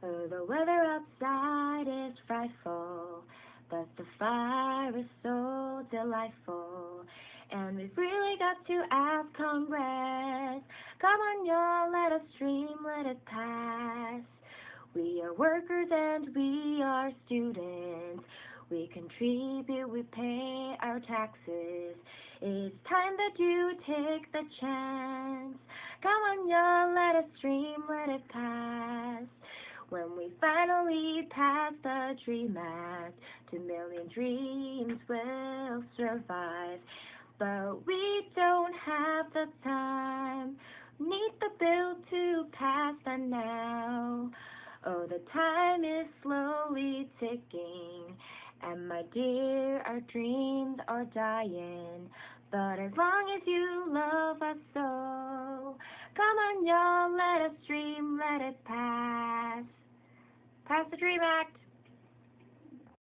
The weather outside is frightful, but the fire is so delightful. And we've really got to ask Congress, come on y'all, let us dream, let it pass. We are workers and we are students. We contribute, we pay our taxes. It's time that you take the chance. Come on, y'all, let us dream, let it pass. Finally pass the Dream Act, two million dreams will survive. But we don't have the time, need the bill to pass the now. Oh, the time is slowly ticking, and my dear, our dreams are dying. But as long as you love us so, come on, y'all, let us dream, let it pass. Pass the Dream Act.